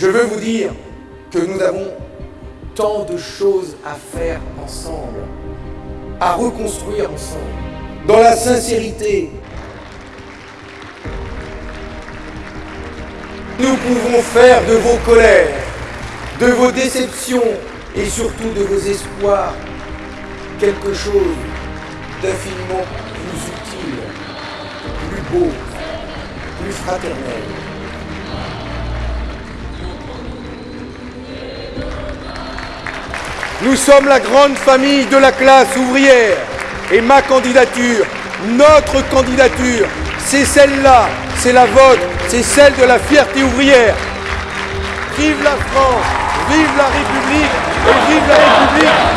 Je veux vous dire que nous avons tant de choses à faire ensemble, à reconstruire ensemble, dans la sincérité. Nous pouvons faire de vos colères, de vos déceptions et surtout de vos espoirs quelque chose d'infiniment plus utile, plus beau, plus fraternel. Nous sommes la grande famille de la classe ouvrière. Et ma candidature, notre candidature, c'est celle-là, c'est la vôtre, c'est celle de la fierté ouvrière. Vive la France, vive la République et vive la République